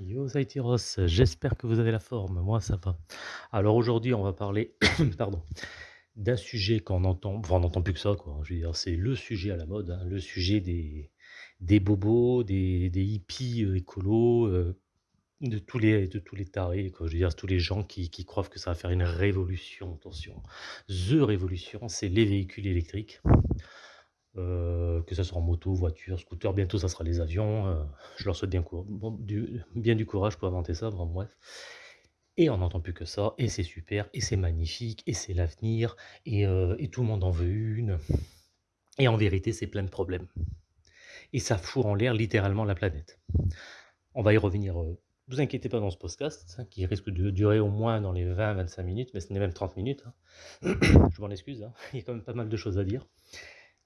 Yo Ross, j'espère que vous avez la forme, moi ça va. Alors aujourd'hui on va parler, pardon, d'un sujet qu'on entend, enfin on n'entend plus que ça quoi, je veux dire c'est le sujet à la mode, hein, le sujet des, des bobos, des, des hippies euh, écolos, euh, de tous les, de tous les tarés, je veux dire tous les gens qui, qui croient que ça va faire une révolution, attention. The révolution, c'est les véhicules électriques. Euh, que ça soit en moto, voiture, scooter, bientôt ça sera les avions. euh, je leur souhaite bien, du, courage pour inventer ça, vraiment, bref. Et on n'entend plus que ça, et c'est super, et c'est magnifique, et c'est l'avenir, et, euh, et tout le monde en veut une. Et en vérité, c'est plein de problèmes. Et ça fout en l'air littéralement la planète. On va y revenir. euh, vous inquiétez pas dans ce podcast, hein, qui risque de durer au moins dans les 20-25 minutes, mais ce n'est même 30 minutes. hein. Je m'en excuse, hein, il y a quand même pas mal de choses à dire.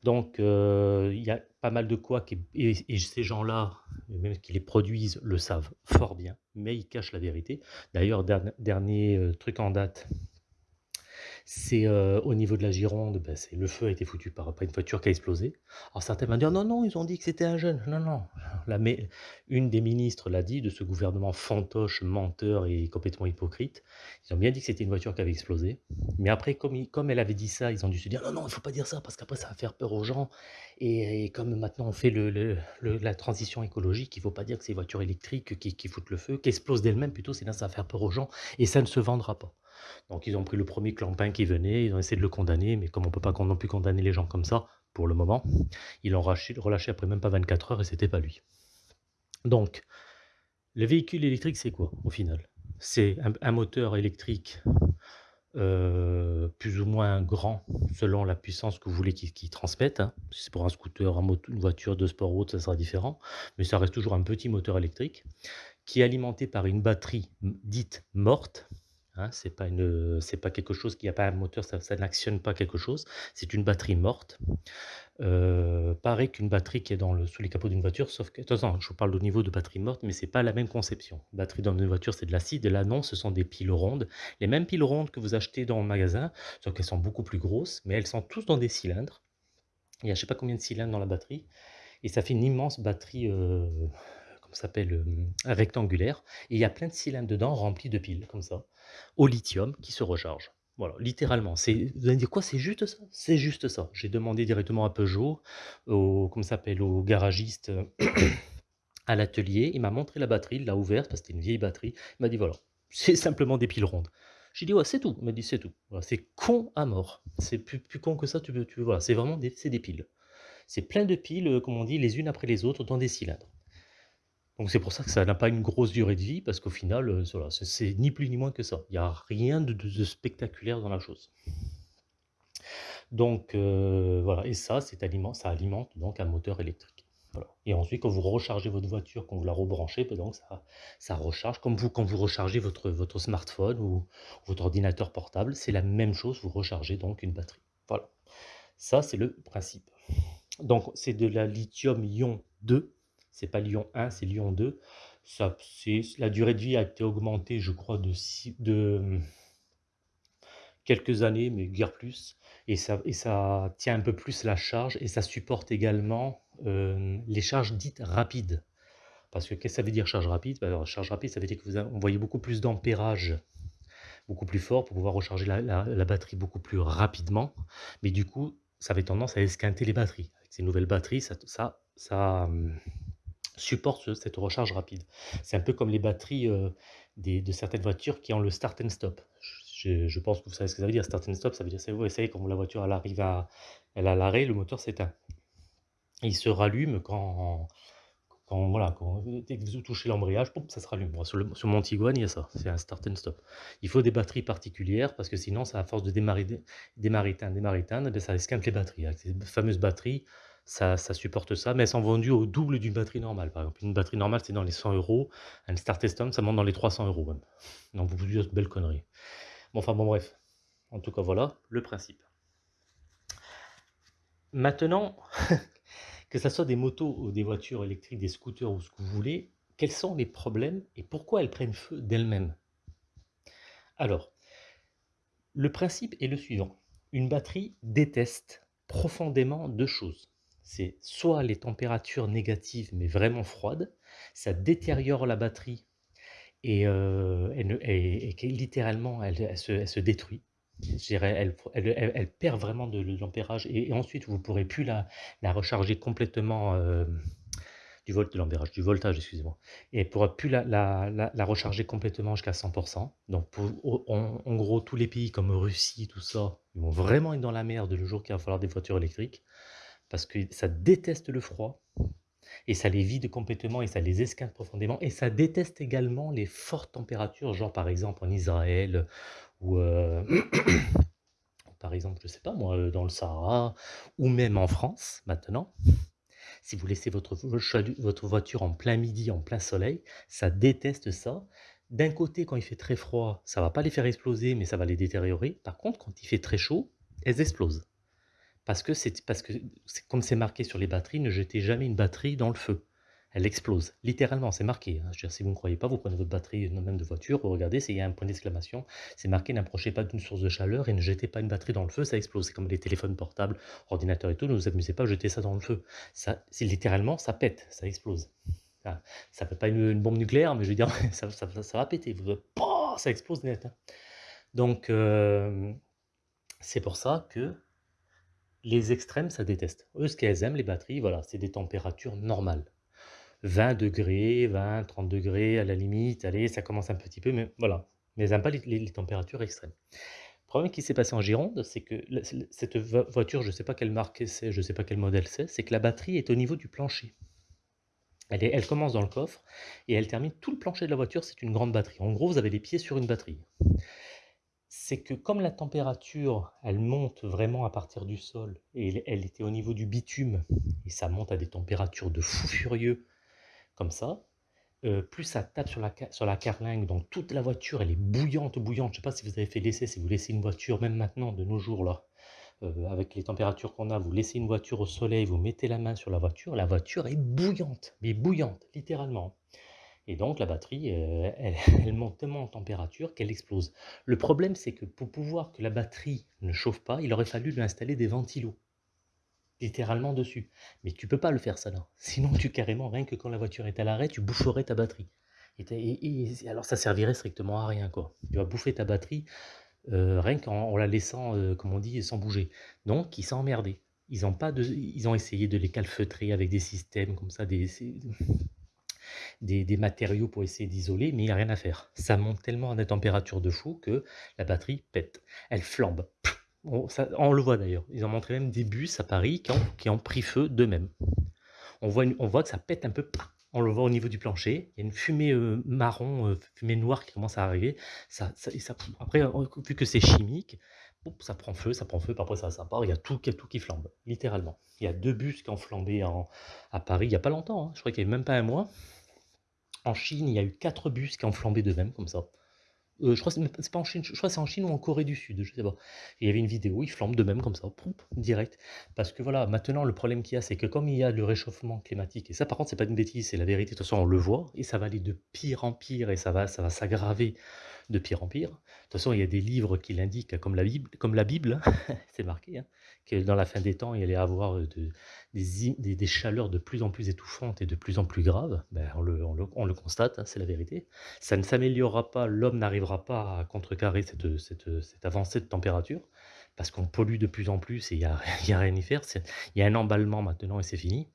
Donc, euh, il y a pas mal de quoi et ces gens-là, même qui les produisent, le savent fort bien, mais ils cachent la vérité. D'ailleurs, dern dernier, heu, truc en date, c'est, heu, au niveau de la Gironde, bah, c'est le feu a été foutu par par une voiture qui a explosé. Alors certains vont dire: «Non, non, ils ont dit que c'était un jeune». Non, non, la mé une des ministres l'a dit de ce gouvernement fantoche, menteur et complètement hypocrite. Ils ont bien dit que c'était une voiture qui avait explosé, mais après comme comme elle avait dit ça, ils ont dû se dire: «Non, non, il faut pas dire ça parce qu'après ça va faire peur aux gens et comme maintenant on fait le le la transition écologique, il faut pas dire que c'est voitures électriques qui qui foutent le feu, qui explosent d'elles-mêmes plutôt, sinon ça va faire peur aux gens et ça ne se vendra pas». Donc ils ont pris le premier clampin qui venait, ils ont essayé de le condamner, mais comme on peut pas non plus condamner les gens comme ça, pour le moment, ils l'ont relâché après même pas 24 heures et c'était pas lui. Donc, le véhicule électrique, c'est quoi au final? C'est un, moteur électrique euh, plus ou moins grand selon la puissance que vous voulez qu'il qu transmette. Hein. Si c'est pour un scooter, une voiture de sport ou autre, ça sera différent. Mais ça reste toujours un petit moteur électrique qui est alimenté par une batterie dite morte, Hein, c'est pas quelque chose qui a pas un moteur, ça, n'actionne pas quelque chose. C'est une batterie morte. Euh, pareil qu'une batterie qui est dans le, sous les capots d'une voiture, sauf que, attention, je vous parle au niveau de batterie morte, mais c'est pas la même conception. Batterie dans une voiture, c'est de l'acide, là non, ce sont des piles rondes. Les mêmes piles rondes que vous achetez dans le magasin, sauf qu'elles sont beaucoup plus grosses, mais elles sont tous dans des cylindres. Il y a je sais pas combien de cylindres dans la batterie, et ça fait une immense batterie. Euh, s'appelle euh, rectangulaire, et il y a plein de cylindres dedans remplis de piles, comme ça, au lithium, qui se rechargent. Voilà, littéralement. C'est, vous allez dire quoi C'est juste ça? C'est juste ça. J'ai demandé directement à Peugeot, au, s'appelle, au garagiste à l'atelier. Il m'a montré la batterie, il l'a ouverte parce que c'était une vieille batterie. Il m'a dit voilà, c'est simplement des piles rondes. J'ai dit ouais, c'est tout. Il m'a dit c'est tout. C'est con à mort. C'est plus, con que ça. Tu veux, tu voilà, c'est vraiment c'est des piles. C'est plein de piles, comme on dit, les unes après les autres dans des cylindres. Donc c'est pour ça que ça n'a pas une grosse durée de vie, parce qu'au final, euh, c'est ni plus ni moins que ça. Il n'y a rien de, spectaculaire dans la chose. Donc euh, voilà, et ça, ça alimente donc un moteur électrique. Et ensuite, quand vous rechargez votre voiture, quand vous la rebranchez, ben donc ça, ça recharge, comme vous quand vous rechargez votre, votre smartphone ou votre ordinateur portable, c'est la même chose, vous rechargez donc une batterie. Voilà. Ça, c'est le principe. Donc c'est de la lithium-ion 2 c'est pas Lyon 1, c'est Lyon 2. Ça, la durée de vie a été augmentée, je crois, de, hum, quelques années, mais guère plus. Et ça, tient un peu plus la charge et ça supporte également euh, les charges dites rapides. Parce que qu'est-ce que ça veut dire charge rapide? Bah, Charge rapide, ça veut dire que vous envoyez beaucoup plus d'ampérage, beaucoup plus fort pour pouvoir recharger la, batterie beaucoup plus rapidement. Mais du coup, ça avait tendance à esquinter les batteries. Avec ces nouvelles batteries, ça, ça, ça, hum, supporte cette recharge rapide. C'est un peu comme les batteries euh, des, de certaines voitures qui ont le start and stop. Je, je, pense que vous savez ce que ça veut dire. Start and stop, ça veut dire, c'est vous essayez quand la voiture elle arrive à, elle à l'arrêt, le moteur s'éteint. Il se rallume quand, quand voilà, quand, vous touchez l'embrayage, ça se rallume. Sur, le, sur, mon Tiguan, il y a ça, c'est un start and stop. Il faut des batteries particulières parce que sinon, ça, à force de démarrer, démarrer, éteindre, démarrer, éteindre, ça esquinte les batteries. Avec ces fameuses batteries, ça, ça, supporte ça, mais elles sont vendues au double d'une batterie normale. Par exemple, une batterie normale, c'est dans les 100 euros. Un Start Stone, ça monte dans les 300 euros même. Donc, vous vous dites, belle connerie. Bon, enfin, bon, bref. En tout cas, voilà le principe. Maintenant, que ce soit des motos ou des voitures électriques, des scooters ou ce que vous voulez, quels sont les problèmes et pourquoi elles prennent feu d'elles-mêmes? Alors, le principe est le suivant. Une batterie déteste profondément deux choses c'est soit les températures négatives mais vraiment froides, ça détériore la batterie et heu, elle ne littéralement elle elle se elle se détruit. Elle elle perd vraiment de l'ampérage et ensuite vous pourrez plus la la recharger complètement, hem, du volt de l'ampérage, du voltage, excusez-moi et elle pourra plus la la la recharger complètement jusqu'à 100% donc en en gros, tous les pays comme Russie, tout ça, ils vont vraiment être dans la merde le jour qu'il va falloir des voitures électriques parce que ça déteste le froid et ça les vide complètement et ça les esquinte profondément et ça déteste également les fortes températures, genre par exemple en Israël ou, heu, par exemple, je sais pas moi, dans le Sahara ou même en France maintenant. Si vous laissez votre votre voiture en plein midi, en plein soleil, ça déteste ça. D'un côté, quand il fait très froid, ça va pas les faire exploser, mais ça va les détériorer. Par contre, quand il fait très chaud, elles explosent. Parce que parce que comme c'est marqué sur les batteries, ne jetez jamais une batterie dans le feu. Elle explose, littéralement, c'est marqué, hein. Je veux dire, si vous ne croyez pas, vous prenez votre batterie, euh, même de voiture, vous regardez, il y a un point d'exclamation, c'est marqué: «N'approchez pas d'une source de chaleur et ne jetez pas une batterie dans le feu, ça explose». C'est comme les téléphones portables, ordinateurs et tout, ne vous amusez pas à jeter ça dans le feu. Ça littéralement, ça pète, ça explose. Enfin, ça fait pas une, une bombe nucléaire, mais je veux dire, ça va péter, ça explose net, hein. Donc, hem, c'est pour ça que les extrêmes, ça déteste. Eux, ce qu'elles aiment, les batteries, voilà, c'est des températures normales. 20°, 20-30°, à la limite, allez, ça commence un petit peu, mais voilà. Mais elles n'aiment pas les températures extrêmes. Le problème qui s'est passé en Gironde, c'est que cette vo voiture, je ne sais pas quelle marque c'est, je ne sais pas quel modèle c'est, c'est que la batterie est au niveau du plancher. Elle elle commence dans le coffre et elle termine tout le plancher de la voiture, c'est une grande batterie. En gros, vous avez les pieds sur une batterie. C'est que comme la température, elle monte vraiment à partir du sol et elle était au niveau du bitume et ça monte à des températures de fou furieux comme ça, heu, plus ça tape sur la sur la carlingue, donc toute la voiture, elle est bouillante, bouillante. Je sais pas si vous avez fait l'essai, si vous laissez une voiture, même maintenant, de nos jours là, heu, avec les températures qu'on a, vous laissez une voiture au soleil, vous mettez la main sur la voiture, la voiture est bouillante, mais bouillante, littéralement et donc la batterie, heu, elle elle monte tellement en température qu'elle explose. Le problème, c'est que pour pouvoir que la batterie ne chauffe pas, il aurait fallu lui installer des ventilos. Littéralement dessus. Mais tu peux pas le faire ça là. Sinon tu carrément, rien que quand la voiture est à l'arrêt, tu boufferais ta batterie. Et alors ça servirait strictement à rien quoi. Tu vas bouffer ta batterie, heu, rien qu'en en la laissant, heu, comme on dit, sans bouger. Donc ils sont emmerdés. Ils ont pas de ils ont essayé de les calfeutrer avec des systèmes comme ça, des des matériaux pour essayer d'isoler, mais il y a rien à faire. Ça monte tellement à des températures de fou que la batterie pète. Elle flambe. On le voit d'ailleurs. Ils ont montré même des bus à Paris qui ont pris feu d'eux-mêmes. On voit que ça pète un peu, on le voit au niveau du plancher. Il y a une fumée, heu, marron, heu, fumée noire qui commence à arriver. Après, heu, vu que c'est chimique, ça prend feu, ça prend feu, après ça ça part, il y a tout tout qui flambe, littéralement. Il y a 2 bus qui ont flambé à Paris il y a pas longtemps, hein, je crois qu'il y a même pas un mois. En Chine, il y a eu 4 bus qui ont flambé d'eux-mêmes comme ça. Heu, je crois c'est même en Chine, je crois c'est en Chine ou en Corée du Sud, je sais pas. Il y avait une vidéo, ils flambent de même comme ça, poup, direct. Parce que voilà, maintenant le problème qu'il y a, c'est que comme il y a le réchauffement climatique et ça par contre c'est pas une bêtise, c'est la vérité, de toute façon on le voit et ça va aller de pire en pire et ça va ça va s'aggraver de pire en pire. De toute façon, il y a des livres qui l'indiquent comme la Bible comme la Bible, hein, c'est marqué, hein, que dans la fin des temps, il allait avoir, de des chaleurs de plus en plus étouffantes et de plus en plus graves. Ben, on le on le on le constate, hein, c'est la vérité. Ça ne s'améliorera pas, l'homme n'arrivera pas à contrecarrer cette, avancée de température, parce qu'on pollue de plus en plus et il y a a rien à y faire. Il y a un emballement maintenant et c'est fini.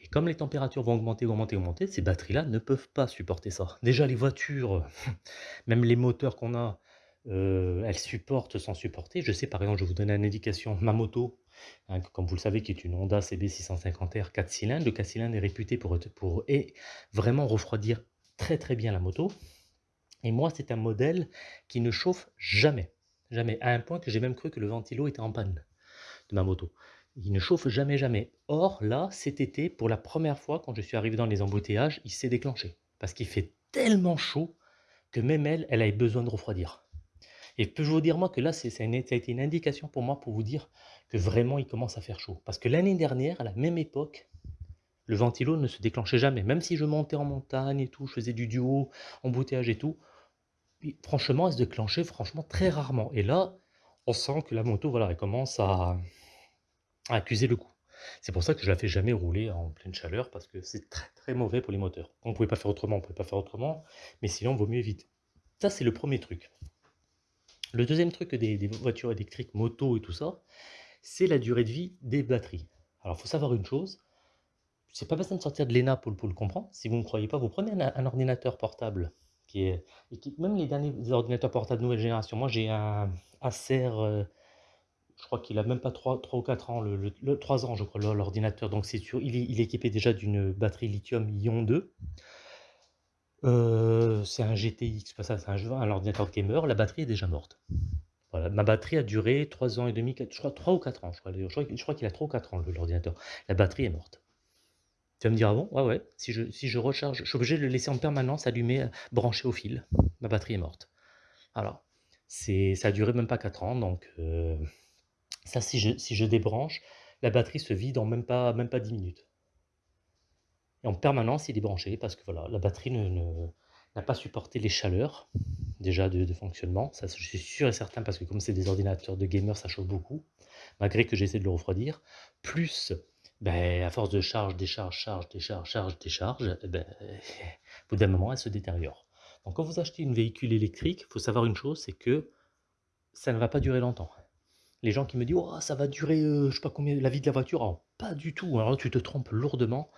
Et comme les températures vont augmenter, augmenter, augmenter, ces batteries-là ne peuvent pas supporter ça. Déjà les voitures, même les moteurs qu'on a, heu, elles supportent sans supporter. Je sais par exemple, je vous donner une indication, ma moto, hein, comme vous le savez, qui est une Honda CB 650R 4 cylindres. Le 4 cylindres est réputé pour pour et vraiment refroidir très, très bien la moto. Et moi, c'est un modèle qui ne chauffe jamais, jamais, à un point que j'ai même cru que le ventilo était en panne de ma moto. Il ne chauffe jamais, jamais. Or, là, cet été, pour la première fois, quand je suis arrivé dans les embouteillages, il s'est déclenché. Parce qu'il fait tellement chaud que même elle, elle a besoin de refroidir. Et je vous dire, moi, que là, ça a été une indication pour moi pour vous dire que vraiment, il commence à faire chaud. Parce que l'année dernière, à la même époque, le ventilo ne se déclenchait jamais. Même si je montais en montagne et tout, je faisais du duo, embouteillage et tout, franchement, elle se déclenchait franchement très rarement. Et là, on sent que la moto, voilà, elle commence à, accuser le coup. C'est pour ça que je la fais jamais rouler en pleine chaleur parce que c'est très, très mauvais pour les moteurs. On ne pouvait pas faire autrement, on pouvait pas faire autrement, mais sinon, vaut mieux éviter. Ça, c'est le premier truc. Le deuxième truc des, voitures électriques, motos et tout ça, c'est la durée de vie des batteries. Alors, il faut savoir une chose, c'est pas besoin de sortir de l'ENA pour, le comprendre. Si vous ne croyez pas, vous prenez un, ordinateur portable qui est, même les derniers ordinateurs portables nouvelle génération. Moi, j'ai un Acer, euh, je crois qu'il a même pas 3, 3 ou 4 ans, le, 3 ans, je crois, l'ordinateur. Donc, c'est sûr, il est, équipé déjà d'une batterie lithium-ion 2. Euh, c'est un GTX, ça, c'est un, un ordinateur gamer. La batterie est déjà morte. Voilà, ma batterie a duré 3 ans et demi, je crois 3 ou 4 ans. Je crois, je crois qu'il a 3 ou 4 ans, l'ordinateur. La batterie est morte. Tu vas me dire: «Ah bon?» «Ouais, ouais, si je recharge, je suis obligé de le laisser en permanence allumé, heu, branché au fil. Ma batterie est morte». Alors, ça a duré même pas 4 ans donc heu, ça si je débranche, la batterie se vide en même pas même pas 10 minutes. Et en permanence, il est branché parce que voilà, la batterie n'a pas supporté les chaleurs, déjà de fonctionnement. Ça, je suis sûr et certain parce que comme c'est des ordinateurs de gamers, ça chauffe beaucoup, malgré que j'essaie de le refroidir. Plus ben, à force de charge, décharge, charge, décharge, charge, décharge, eh ben, au bout d'un moment, elle se détériore. Donc quand vous achetez une véhicule électrique, il faut savoir une chose, c'est que ça ne va pas durer longtemps. Les gens qui me disent oh, ça va durer, euh, je sais pas combien, la vie de la voiture, pas du tout. Alors tu te trompes lourdement.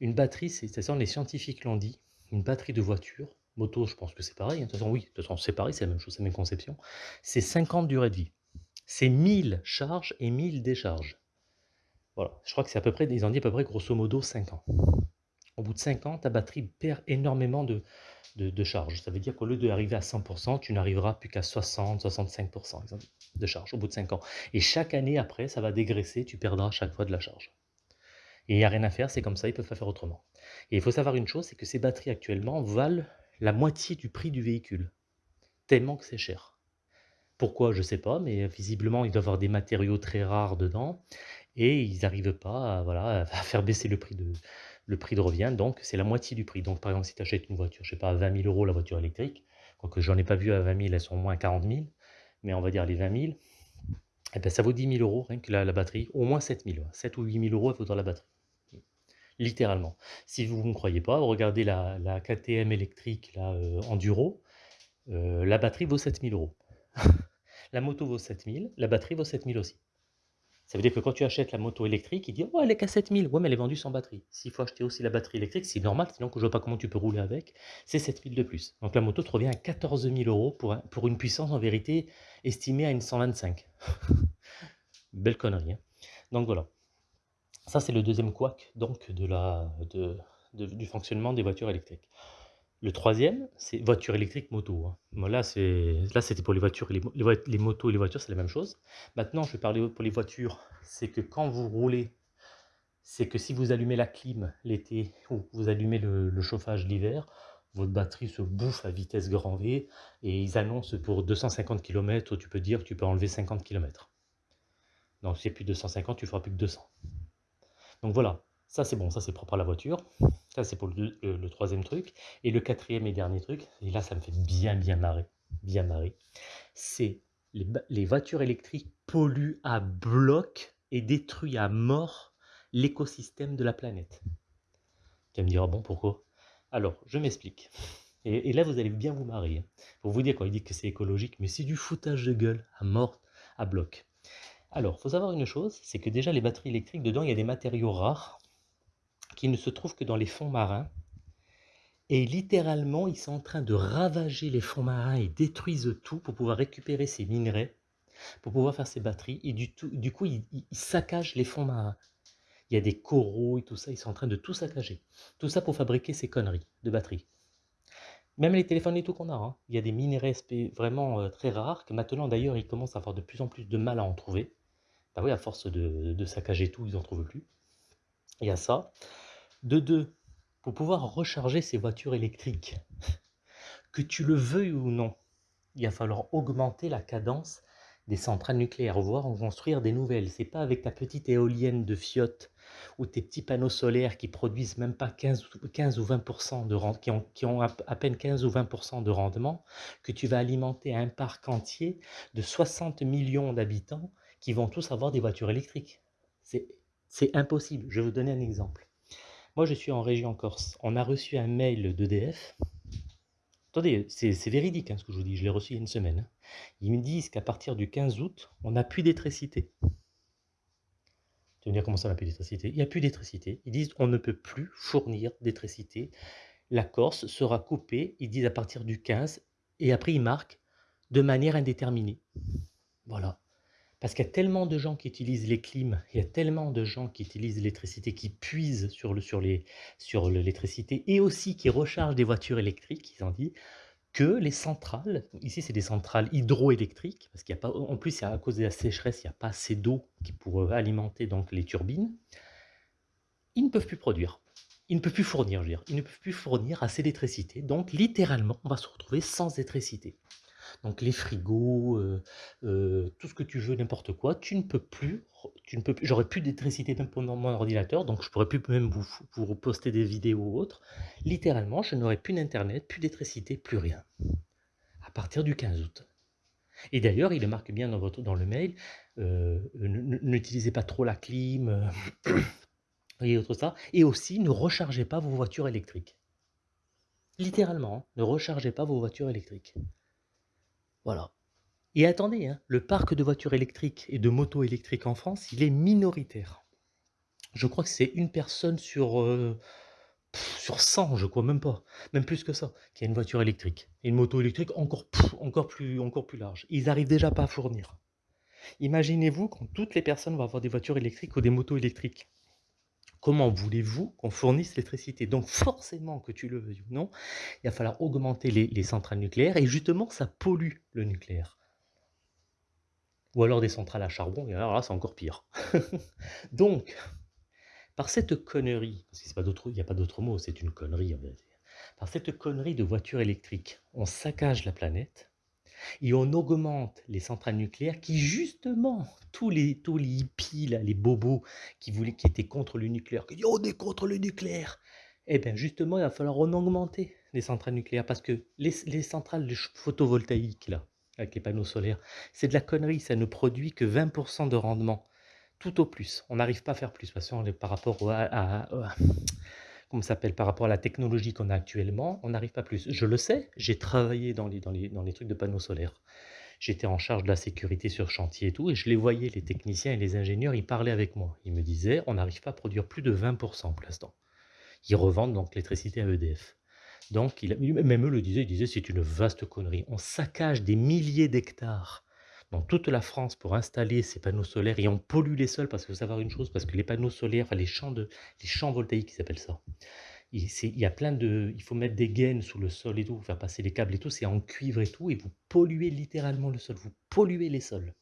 Une batterie, c'est ça, les scientifiques l'ont dit, une batterie de voiture, moto, je pense que c'est pareil. Hein. De toute façon, oui, de toute façon, c'est pareil, c'est la même chose, c'est la même conception. C'est 50 durées de vie. C'est 1000 charges et 1000 décharges. Voilà, je crois que c'est à peu près, ils ont dit à peu près grosso modo 5 ans. Au bout de 5 ans, ta batterie perd énormément de, de, charge. Ça veut dire qu'au lieu d'arriver à 100%, tu n'arriveras plus qu'à 60-65% de charge au bout de 5 ans. Et chaque année après, ça va dégraisser, tu perdras chaque fois de la charge. Et il n'y a rien à faire, c'est comme ça, ils peuvent pas faire autrement. Et il faut savoir une chose, c'est que ces batteries actuellement valent la moitié du prix du véhicule. Tellement que c'est cher. Pourquoi, je ne sais pas, mais visiblement, il doit avoir des matériaux très rares dedans et ils n'arrivent pas voilà, à faire baisser le prix de, le prix de revient, donc c'est la moitié du prix. Donc par exemple, si tu achètes une voiture, je sais pas, à 20 000 euros la voiture électrique, quoique j'en ai pas vu à 20 000, elles sont au moins 40 000, mais on va dire les 20 000, et ben, ça vaut 10 000 euros rien que la, batterie, au moins 7 000, 7 ou 8 000 euros elle vaudra la batterie. Littéralement. Si vous ne me croyez pas, regardez la, la KTM électrique, la euh, Enduro, euh, la batterie vaut 7 000 euros. la moto vaut 7 000, la batterie vaut 7 000 aussi. Ça veut dire que quand tu achètes la moto électrique, il dit oh, elle est qu'à 7000. Ouais, mais elle est vendue sans batterie. S'il faut acheter aussi la batterie électrique, c'est normal, sinon que je vois pas comment tu peux rouler avec, c'est 7000 de plus. Donc la moto te revient à 14 000 euros pour, pour une puissance en vérité estimée à une 125. Belle connerie. Hein donc voilà. Ça, c'est le deuxième couac donc, de la, du fonctionnement des voitures électriques. Le troisième, c'est voiture électrique moto. Hein. là, c'était pour les voitures, les, motos et les voitures, c'est la même chose. Maintenant, je vais parler pour les voitures. C'est que quand vous roulez, c'est que si vous allumez la clim l'été ou vous allumez le, chauffage l'hiver, votre batterie se bouffe à vitesse grand V et ils annoncent pour 250 km, tu peux dire que tu peux enlever 50 km. Donc si c'est plus de 250, tu feras plus que 200. Donc voilà, ça, c'est bon, ça, c'est propre à la voiture. Ça, c'est pour le, troisième truc. Et le quatrième et dernier truc, et là, ça me fait bien, bien marrer, bien marrer, c'est les, voitures électriques polluent à bloc et détruisent à mort l'écosystème de la planète. Tu vas me dire, ah bon, pourquoi? Alors, je m'explique. Et, là, vous allez bien vous marrer. Hein. Pour vous dire, quand il dit que c'est écologique, mais c'est du foutage de gueule à mort, à bloc. Alors, il faut savoir une chose, c'est que déjà les batteries électriques, dedans, il y a des matériaux rares qui ne se trouvent que dans les fonds marins. Et littéralement, ils sont en train de ravager les fonds marins et détruisent tout pour pouvoir récupérer ces minerais, pour pouvoir faire ces batteries. Et du coup, ils, saccagent les fonds marins. Il y a des coraux et tout ça, ils sont en train de tout saccager. Tout ça pour fabriquer ces conneries de batteries. Même les téléphones et tout qu'on a, hein. il y a des minerais vraiment euh, très rares, que maintenant d'ailleurs ils commencent à avoir de plus en plus de mal à en trouver. Bah oui, à force de, de saccager tout, ils n'en trouvent plus. Il y a ça. De deux, pour pouvoir recharger ces voitures électriques, que tu le veuilles ou non, il va falloir augmenter la cadence des centrales nucléaires, voire en construire des nouvelles. C'est pas avec ta petite éolienne de fiotte ou tes petits panneaux solaires qui produisent même pas 15, ou 20% de qui ont, qui ont à, peine 15 ou 20% de rendement, que tu vas alimenter un parc entier de 60 millions d'habitants qui vont tous avoir des voitures électriques. C'est impossible. Je vais vous donner un exemple. Moi, je suis en région Corse. On a reçu un mail d'EDF. Attendez, c'est véridique hein, ce que je vous dis. Je l'ai reçu il y a une semaine. Hein. Ils me disent qu'à partir du 15 août, on n'a plus d'électricité. Tu veux dire comment ça, on n'a plus d'électricité? Il n'y a plus d'électricité. Ils disent on ne peut plus fournir d'électricité. La Corse sera coupée. Ils disent à partir du 15. Et après, ils marquent de manière indéterminée. Voilà. Parce qu'il y a tellement de gens qui utilisent les clims, il y a tellement de gens qui utilisent l'électricité, qui puisent sur le sur l'électricité et aussi qui rechargent des voitures électriques, ils ont dit que les centrales, ici c'est des centrales hydroélectriques, parce qu'il y a pas, en plus à cause de la sécheresse, il n'y a pas assez d'eau qui pourrait alimenter donc les turbines, ils ne peuvent plus produire. Ils ne peuvent plus fournir, je veux dire, ils ne peuvent plus fournir assez d'électricité. Donc littéralement, on va se retrouver sans électricité. Donc les frigos, euh, euh, tout ce que tu veux, n'importe quoi, tu ne peux plus, tu ne peux j'aurais plus d'électricité même mon ordinateur, donc je pourrais plus même vous, vous poster des vidéos ou autres. Littéralement, je n'aurais plus d'internet, plus d'électricité, plus rien. À partir du 15 août. Et d'ailleurs, il le marque bien dans, votre, dans le mail, euh, n'utilisez pas trop la clim, et autre et aussi ne rechargez pas vos voitures électriques. Littéralement, hein, ne rechargez pas vos voitures électriques. Voilà. Et attendez, hein, le parc de voitures électriques et de motos électriques en France, il est minoritaire. Je crois que c'est une personne sur, euh, sur 100, je crois même pas, même plus que ça, qui a une voiture électrique. Et une moto électrique encore, plus, encore plus large. Ils n'arrivent déjà pas à fournir. Imaginez-vous quand toutes les personnes vont avoir des voitures électriques ou des motos électriques. Comment voulez-vous qu'on fournisse l'électricité? Donc forcément, que tu le veuilles ou non, il va falloir augmenter les, centrales nucléaires et justement, ça pollue le nucléaire. Ou alors des centrales à charbon, et alors là, c'est encore pire. Donc, par cette connerie, parce qu'il n'y a pas d'autre mot, c'est une connerie en par cette connerie de voiture électrique, on saccage la planète, et on augmente les centrales nucléaires qui justement, tous les, tous les hippies, les bobos qui, voulaient, qui étaient contre le nucléaire, qui disent on est contre le nucléaire, eh bien justement il va falloir en augmenter les centrales nucléaires parce que les, les centrales photovoltaïques là, avec les panneaux solaires, c'est de la connerie, ça ne produit que 20% de rendement, tout au plus. On n'arrive pas à faire plus, parce que par rapport à comme s'appelle, par rapport à la technologie qu'on a actuellement, on n'arrive pas plus. Je le sais, j'ai travaillé dans les, dans, les, dans les trucs de panneaux solaires. J'étais en charge de la sécurité sur chantier et tout, et je les voyais, les techniciens et les ingénieurs, ils parlaient avec moi. Ils me disaient, on n'arrive pas à produire plus de 20% pour l'instant. Ils revendent donc l'électricité à EDF. Donc, il, même eux le disaient, ils disaient, c'est une vaste connerie. On saccage des milliers d'hectares dans toute la France pour installer ces panneaux solaires et on pollue les sols parce qu'il faut savoir une chose, parce que les panneaux solaires, enfin les champs, de, les champs voltaïques, ils appellent ça. Il, y a plein de, il faut mettre des gaines sous le sol et tout, faire passer les câbles et tout, c'est en cuivre et tout, et vous polluez littéralement le sol, vous polluez les sols.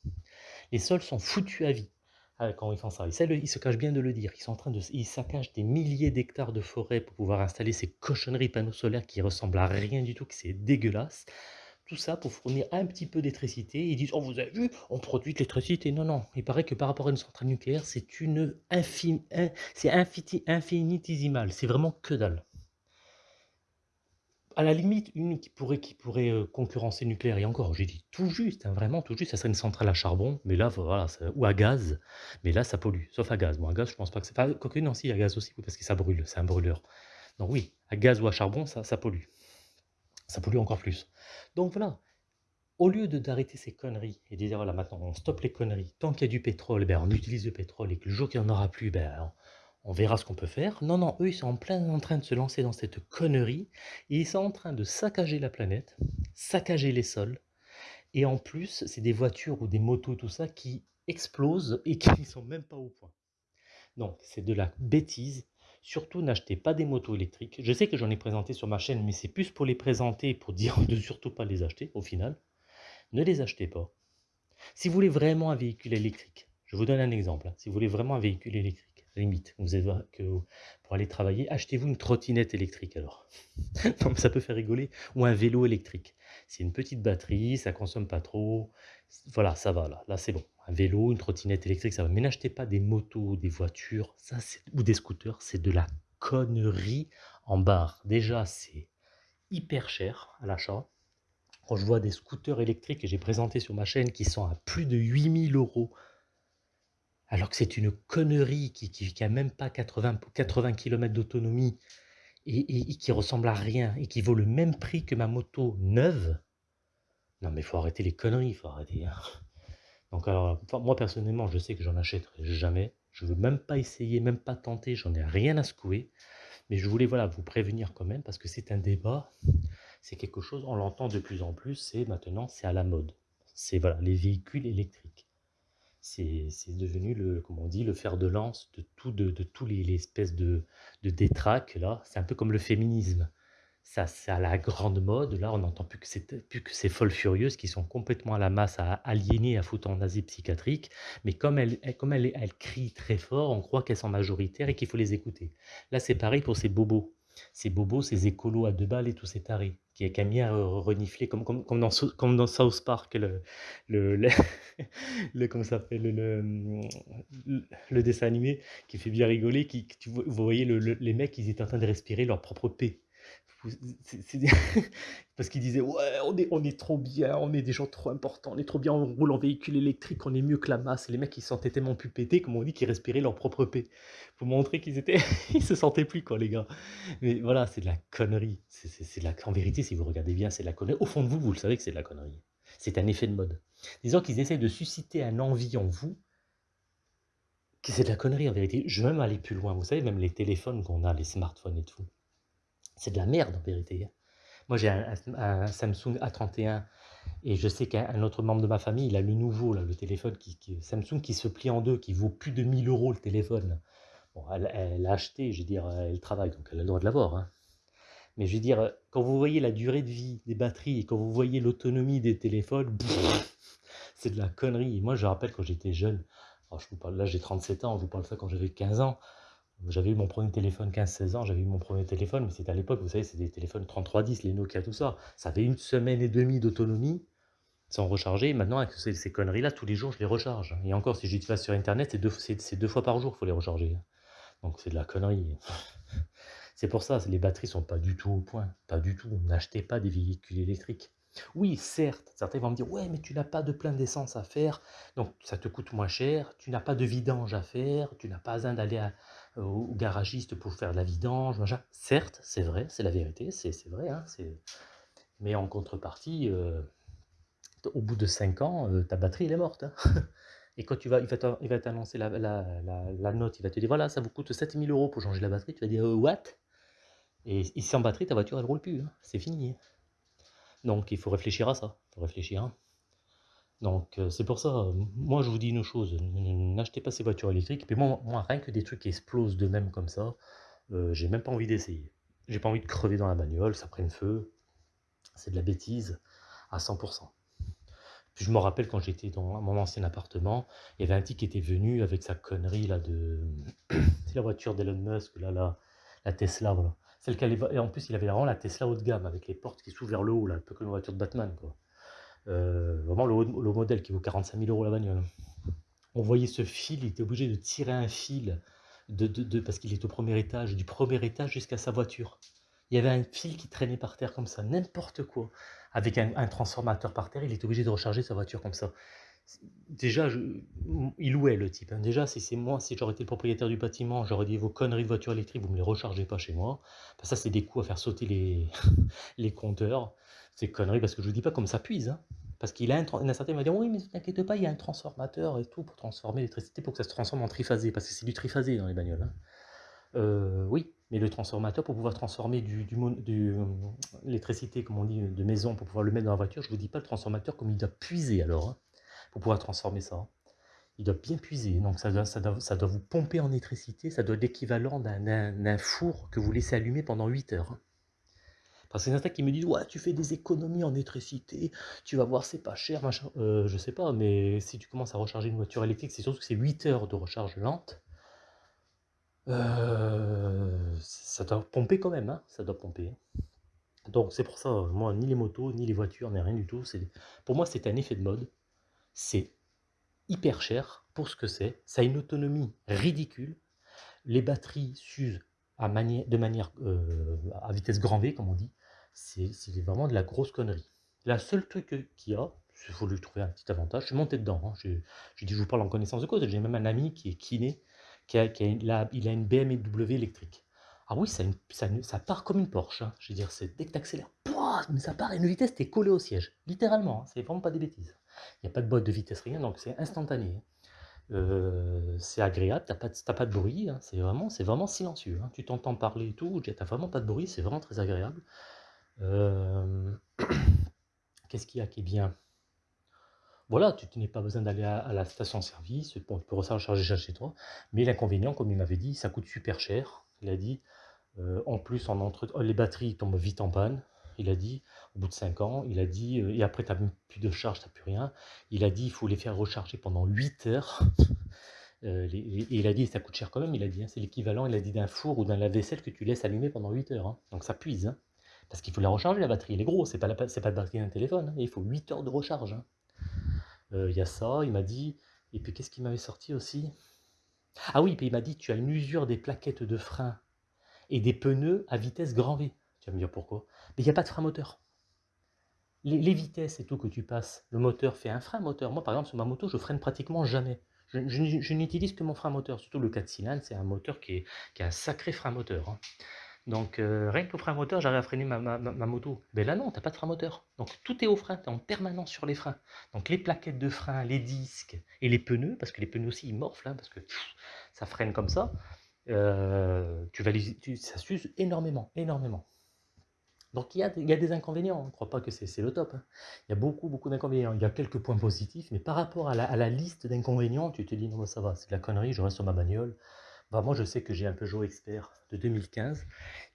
Les sols sont foutus à vie ah, quand ils font ça. Ils, se cachent bien de le dire. Ils sont en train de, ils saccagent des milliers d'hectares de forêt pour pouvoir installer ces cochonneries panneaux solaires qui ressemblent à rien du tout, que c'est dégueulasse. Tout ça pour fournir un petit peu d'électricité. Ils disent, oh vous avez vu, on produit de l'électricité. Non, non, il paraît que par rapport à une centrale nucléaire, c'est une infime, c'est infinitésimal. C'est vraiment que dalle. À la limite, une qui pourrait, qui pourrait euh, concurrencer nucléaire, et encore, j'ai dit tout juste, hein, vraiment tout juste, ça serait une centrale à charbon, mais là, voilà, ou à gaz, mais là, ça pollue, sauf à gaz. Bon, à gaz, je pense pas que c'est... Enfin, quoique, non, si, à gaz aussi, parce que ça brûle, c'est un brûleur. Donc oui, à gaz ou à charbon, ça, ça pollue ça pollue encore plus. Donc voilà, au lieu d'arrêter ces conneries et de dire voilà maintenant on stoppe les conneries, tant qu'il y a du pétrole, ben, on utilise le pétrole et que le jour qu'il n'y en aura plus, ben, on, verra ce qu'on peut faire. Non, non, eux ils sont en plein en train de se lancer dans cette connerie et ils sont en train de saccager la planète, saccager les sols et en plus c'est des voitures ou des motos tout ça qui explosent et qui ne sont même pas au point. Donc c'est de la bêtise Surtout, n'achetez pas des motos électriques. Je sais que j'en ai présenté sur ma chaîne, mais c'est plus pour les présenter, pour dire de surtout pas les acheter, au final. Ne les achetez pas. Si vous voulez vraiment un véhicule électrique, je vous donne un exemple. Hein. Si vous voulez vraiment un véhicule électrique, limite, vous que pour aller travailler, achetez-vous une trottinette électrique alors. non, ça peut faire rigoler. Ou un vélo électrique. C'est une petite batterie, ça consomme pas trop. Voilà, ça va là. Là, c'est bon un vélo, une trottinette électrique, ça va. Mais n'achetez pas des motos, des voitures, ça, ou des scooters, c'est de la connerie en barre. Déjà, c'est hyper cher à l'achat. Quand je vois des scooters électriques que j'ai présentés sur ma chaîne qui sont à plus de 8000 euros, alors que c'est une connerie qui qui qui a même pas 80 80 km d'autonomie et et et qui ressemble à rien et qui vaut le même prix que ma moto neuve. Non mais il faut arrêter les conneries, il faut arrêter, hein. Donc alors, moi personnellement, je sais que j'en achèterai jamais. Je veux même pas essayer, même pas tenter, j'en ai rien à secouer. Mais je voulais voilà, vous prévenir quand même parce que c'est un débat, c'est quelque chose, on l'entend de plus en plus, c'est maintenant, c'est à la mode. C'est voilà, les véhicules électriques. C'est devenu le, comment on dit, le fer de lance de tout, de, de tous les, les espèces de, de détraques là. C'est un peu comme le féminisme. Ça, c'est à la grande mode. Là, on n'entend plus que, c'est- plus que ces folles furieuses qui sont complètement à la masse, à aliéner, à foutre en asile psychiatrique. Mais comme elles, comme crient très fort, on croit qu'elles sont majoritaires et qu'il faut les écouter. Là, c'est pareil pour ces bobos. Ces bobos, ces écolos à deux balles et tous ces tarés qui, qui aiment bien re- renifler, comme, comme, comme, dans, comme dans South Park, le, le, le, comment ça s'appelle, le, le, dessin animé qui fait bien rigoler, qui, tu vous voyez le- le- les mecs, ils étaient en train de respirer leur propre paix. Parce qu'ils disaient, ouais, on est, on est trop bien, on est des gens trop importants, on est trop bien, on roule en véhicule électrique, on est mieux que la masse. Les mecs, ils se sentaient tellement plus pétés, comme on dit, qu'ils respiraient leur propre paix. Pour montrer qu'ils étaient, ils se sentaient plus, quoi, les gars. Mais voilà, c'est de la connerie. C'est, la... En vérité, si vous regardez bien, c'est de la connerie. Au fond de vous, vous le savez que c'est de la connerie. C'est un effet de mode. Disons qu'ils essayent de susciter un envie en vous, c'est de la connerie en vérité. Je vais même aller plus loin. Vous savez, même les téléphones qu'on a, les smartphones et tout, c'est de la merde en vérité. hein. Moi, j'ai un, un- un Samsung A31 et je sais qu'un un autre membre de ma famille, il a le nouveau, là, le téléphone qui, Samsung qui se plie en deux, qui vaut plus de 1000 euros le téléphone. Bon, elle, l'a acheté, je veux dire, elle travaille, donc elle a le droit de l'avoir. hein. Mais je veux dire, quand vous voyez la durée de vie des batteries et quand vous voyez l'autonomie des téléphones, c'est de la connerie. Et moi, je rappelle quand j'étais jeune, alors je vous parle, là j'ai 37 ans, je vous parle de ça quand j'avais 15 ans. J'avais eu mon premier téléphone 15-16 ans, j'avais eu mon premier téléphone, mais c'était à l'époque, vous savez, c'était des téléphones 3310, les Nokia, tout ça. Ça avait une semaine et demie d'autonomie sans recharger. Maintenant, avec ces, conneries-là, tous les jours, je les recharge. Et encore, si j'utilise sur Internet, c'est deux, deux fois par jour qu'il faut les recharger. Donc c'est de la connerie. C'est pour ça, les batteries sont pas du tout au point. Pas du tout. N'achetez pas des véhicules électriques. Oui, certes, certains vont me dire, ouais, mais tu n'as pas de plein d'essence à faire, donc ça te coûte moins cher, tu n'as pas de vidange à faire, tu n'as pas besoin d'aller à- au garagiste pour faire de la vidange, machin. Certes, c'est vrai, c'est la vérité, c'est vrai, hein, mais en contrepartie, euh, au bout de 5 ans, euh, ta batterie, elle est morte. hein. Et quand tu vas, il va t'annoncer la, la- la- la note, il va te dire, voilà, ça vous coûte 7000 euros pour changer la batterie, tu vas dire, Euh, what? Et, sans batterie, ta voiture, elle roule plus, hein, c'est fini. Donc il faut réfléchir à ça, il faut réfléchir. Donc euh, c'est pour ça, euh, moi je vous dis une chose, n'achetez pas ces voitures électriques. Mais moi, moi, rien que des trucs qui explosent de même comme ça, euh, j'ai même pas envie d'essayer. J'ai pas envie de crever dans la bagnole, ça prenne feu, c'est de la bêtise à 100%. Puis je me rappelle quand j'étais dans mon ancien appartement, il y avait un type qui était venu avec sa connerie là de... C'est la voiture d'Elon Musk, là, la, la Tesla, voilà. Celle qu'elle. Et en plus, il avait vraiment la Tesla haut de gamme, avec les portes qui s'ouvrent vers le haut, là, un peu comme une voiture de Batman, quoi. Euh, vraiment le, modèle qui vaut 45 000 euros la bagnole. On voyait ce fil, il était obligé de tirer un fil de, de, de- parce qu'il est au premier étage, du premier étage jusqu'à sa voiture. Il y avait un fil qui traînait par terre comme ça, n'importe quoi. Avec un, un transformateur par terre, il était obligé de recharger sa voiture comme ça. Déjà, il louait le type. hein. Déjà, si c'est moi, si j'aurais été le propriétaire du bâtiment, j'aurais dit vos conneries de voiture électrique, vous me les rechargez pas chez moi. Ça, c'est des coups à faire sauter les, compteurs. C'est conneries parce que je vous dis pas comme ça puise. hein. Parce qu'il a un, tran- il y en a certains qui vont dire oui, mais ne t'inquiète pas, il y a un transformateur et tout pour transformer l'électricité pour que ça se transforme en triphasé. Parce que c'est du triphasé dans les bagnoles. hein. Euh, oui, mais le transformateur, pour pouvoir transformer du, du, l'électricité, comme on dit, de maison, pour pouvoir le mettre dans la voiture, je vous dis pas le transformateur comme il doit puiser alors, pour pouvoir transformer ça. hein. Il doit bien puiser, donc ça doit, ça doit, ça doit vous pomper en électricité, ça doit être l'équivalent d'un, four que vous laissez allumer pendant 8 heures. hein. Parce a certains qui me disent Ouais, tu fais des économies en électricité, tu vas voir, c'est pas cher, machin. Euh, je sais pas, mais si tu commences à recharger une voiture électrique, c'est surtout que c'est 8 heures de recharge lente. Euh, ça doit pomper quand même, hein, ça doit pomper. Donc c'est pour ça, moi, ni les motos, ni les voitures, ni rien du tout. Pour moi, c'est un effet de mode. C'est hyper cher pour ce que c'est. Ça a une autonomie ridicule. Les batteries s'usent de manière euh, à vitesse grand V, comme on dit. C'est vraiment de la grosse connerie. La seule truc qu'il y a, faut lui trouver un petit avantage. Je suis monté dedans, hein. j'ai dit: «Je vous parle en connaissance de cause». J'ai même un ami qui est kiné, qui a il il une BMW électrique. Ah oui, ça part comme une Porsche, hein. Je veux dire, dès que tu accélères, mais ça part à une vitesse, tu es collé au siège. Littéralement, hein, c'est vraiment pas des bêtises. Il y a pas de boîte de vitesse, rien, donc c'est instantané, hein. c'est agréable, tu as pas de pas de bruit, c'est vraiment c'est vraiment silencieux, Tu t'entends parler et tout, tu as vraiment pas de bruit, c'est vraiment très agréable. Qu'est-ce qu'il y a qui est bien? Voilà, tu n'as pas besoin d'aller à la station-service, tu peux recharger chez toi, mais l'inconvénient, comme il m'avait dit, ça coûte super cher. Il a dit, en plus, en entre les batteries tombent vite en panne, il a dit, au bout de 5 ans, il a dit, et après tu n'as plus de charge, tu n'as plus rien, il a dit, il faut les faire recharger pendant 8 heures. et il a dit, ça coûte cher quand même, il a dit, hein, c'est l'équivalent, il a dit, d'un four ou d'un lave-vaisselle que tu laisses allumer pendant 8 heures. Hein. Donc ça puise, hein. parce qu'il faut la recharger, la batterie, elle est grosse, c'est pas, pas la batterie d'un téléphone, il faut 8 heures de recharge. Euh, il y a ça, il m'a dit, et puis qu'est-ce qu'il m'avait sorti aussi? Ah oui, puis il m'a dit, tu as une usure des plaquettes de frein et des pneus à vitesse grand V. Tu vas me dire pourquoi? Il n'y a pas de frein moteur. Les, vitesses et tout que tu passes, le moteur fait un frein moteur. Moi, par exemple, sur ma moto, je freine pratiquement jamais. Je, n'utilise que mon frein moteur. Surtout le 4 cylindres, c'est un moteur qui, est, qui a un sacré frein moteur. Hein. Donc, euh, rien qu'au frein moteur, j'arrive à freiner ma, moto. Mais là, non, tu n'as pas de frein moteur. Donc, tout est au frein, tu es en permanence sur les freins. Donc, les plaquettes de frein, les disques et les pneus, parce que les pneus aussi, ils morflent, hein, parce que ça freine comme ça. Euh, tu vas ça s'use énormément, énormément. Donc, il y a, des inconvénients. Je ne crois pas que c'est le top. Hein. Il y a beaucoup, beaucoup d'inconvénients. Il y a quelques points positifs, mais par rapport à la, liste d'inconvénients, tu te dis, non, ça va, c'est de la connerie, je reste sur ma bagnole. Moi, je sais que j'ai un Peugeot Expert de 2015.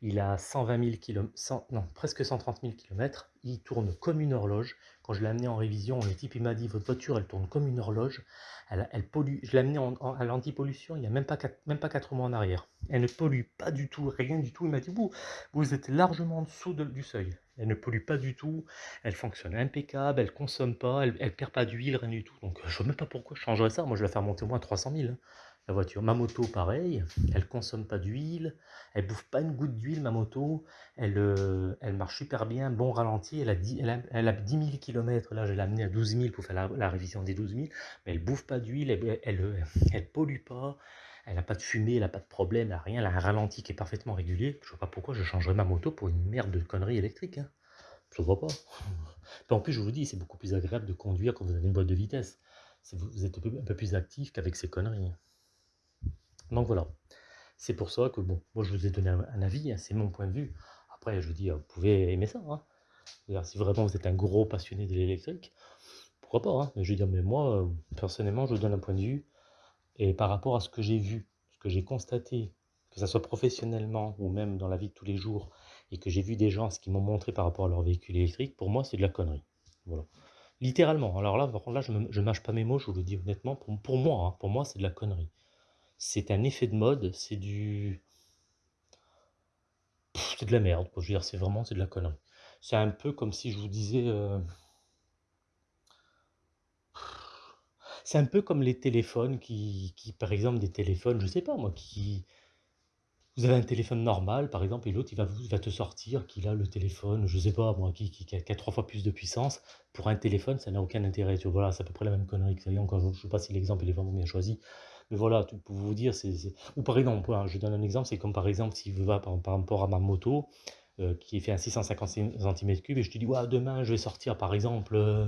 Il a 120 000 km, non, presque 130 000 km. Il tourne comme une horloge. Quand je l'ai amené en révision, le type m'a dit Votre voiture, elle tourne comme une horloge. Elle, pollue. Je l'ai amené à l'anti-pollution il n'y a même pas, 4, même pas 4 mois en arrière. Elle ne pollue pas du tout, rien du tout. Il m'a dit Vous, vous êtes largement en dessous du seuil. Elle ne pollue pas du tout. Elle fonctionne impeccable. Elle consomme pas. Elle ne perd pas d'huile, rien du tout. Donc, je ne vois même pas pourquoi je changerais ça. Moi, je vais la faire monter au moins 300 000 voiture. Ma moto, pareil, elle consomme pas d'huile, elle bouffe pas une goutte d'huile, ma moto, elle, euh, marche super bien, bon ralenti, elle a 10, elle a, 10 000 km, là je l'ai amenée à 12 000 pour faire la, révision des 12 000, mais elle bouffe pas d'huile, elle, elle, elle, pollue pas, elle n'a pas de fumée, elle n'a pas de problème, elle rien, elle a un ralenti qui est parfaitement régulier, je vois pas pourquoi je changerais ma moto pour une merde de conneries électriques, hein. je vois pas. en plus, je vous dis, c'est beaucoup plus agréable de conduire quand vous avez une boîte de vitesse. Vous êtes un peu plus actif qu'avec ces conneries. Donc voilà, c'est pour ça que, bon, moi je vous ai donné un, avis, hein, c'est mon point de vue. Après, je vous dis, vous pouvez aimer ça. Hein. Si vraiment vous êtes un gros passionné de l'électrique, pourquoi pas. Hein. Je veux dire, mais moi, personnellement, je vous donne un point de vue. Et par rapport à ce que j'ai vu, ce que j'ai constaté, que ce soit professionnellement ou même dans la vie de tous les jours, et que j'ai vu des gens, ce qu'ils m'ont montré par rapport à leur véhicule électrique, pour moi, c'est de la connerie. Voilà. Littéralement. Alors là, là, je ne mâche pas mes mots, je vous le dis honnêtement. Pour moi, pour moi, c'est de la connerie c'est un effet de mode, c'est du... C'est de la merde, Je veux dire, c'est vraiment, c'est de la connerie. C'est un peu comme si je vous disais... Euh, c'est un peu comme les téléphones qui, qui, par exemple, des téléphones, je sais pas moi, qui... Vous avez un téléphone normal, par exemple, et l'autre, il va, va te sortir qu'il a le téléphone, je sais pas moi, qui, a, trois fois plus de puissance. Pour un téléphone, ça n'a aucun intérêt. Tu vois, voilà, c'est à peu près la même connerie que ça. Encore, je sais pas si l'exemple est vraiment bien choisi. Mais voilà, pour vous dire, c'est... Ou par exemple, je donne un exemple, c'est comme par exemple, si vous va par, rapport à ma moto, euh, qui fait un 650 cm3, et je te dis, ouais, demain, je vais sortir, par exemple, euh,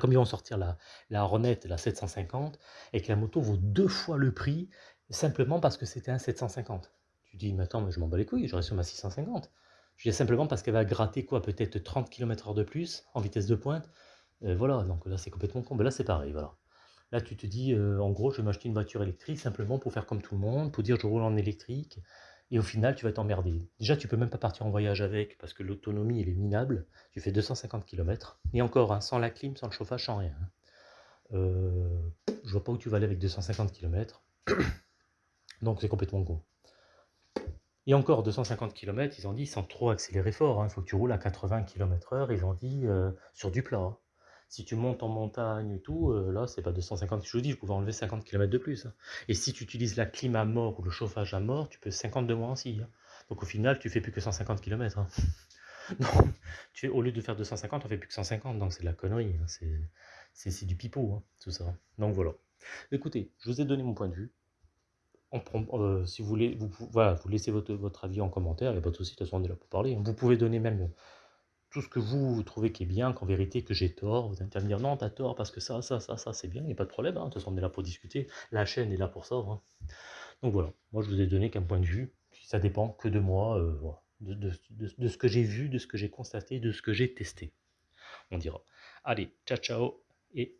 comme ils vont sortir la, la Hornet, la 750, et que la moto vaut deux fois le prix, simplement parce que c'était un 750. Tu dis, mais attends, mais je m'en bats les couilles, je reste sur ma 650. Je dis simplement parce qu'elle va gratter quoi, peut-être 30 km/h de plus en vitesse de pointe. Euh, voilà, donc là c'est complètement con. Mais là c'est pareil, voilà. Là, tu te dis, euh, en gros, je vais m'acheter une voiture électrique simplement pour faire comme tout le monde, pour dire je roule en électrique. Et au final, tu vas t'emmerder. Déjà, tu peux même pas partir en voyage avec parce que l'autonomie, est minable. Tu fais 250 km. Et encore, hein, sans la clim, sans le chauffage, sans rien. Hein. Euh, je vois pas où tu vas aller avec 250 km. Donc, c'est complètement con. Et encore, 250 km, ils ont dit, sans trop accélérer fort. Il hein. faut que tu roules à 80 km/h. Ils ont dit, euh, sur du plat. Si tu montes en montagne et tout, euh, là, c'est pas 250, je vous dis, je pouvais enlever 50 km de plus. Hein. Et si tu utilises la clim à mort ou le chauffage à mort, tu peux 50 de moins aussi. Hein. Donc au final, tu fais plus que 150 km. Hein. Non, tu au lieu de faire 250, on fait plus que 150, donc c'est de la connerie, hein, c'est du pipeau, tout ça. Donc voilà. Écoutez, je vous ai donné mon point de vue. Heu, si vous voulez, vous vous laissez votre votre avis en commentaire, il y a pas de souci, de toute façon on est là pour parler. Vous pouvez donner même tout ce que vous, trouvez qui est bien, qu'en vérité que j'ai tort, vous allez me dire: «Non, tu as tort parce que ça, ça, ça, ça, c'est bien», il y a pas de problème, hein, de toute façon on est là pour discuter. La chaîne est là pour ça, hein. Donc voilà, moi je vous ai donné qu'un point de vue, ça dépend que de moi, de de de de ce que j'ai vu, de ce que j'ai constaté, de ce que j'ai testé, on dira. Allez, ciao, ciao et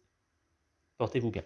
portez-vous bien.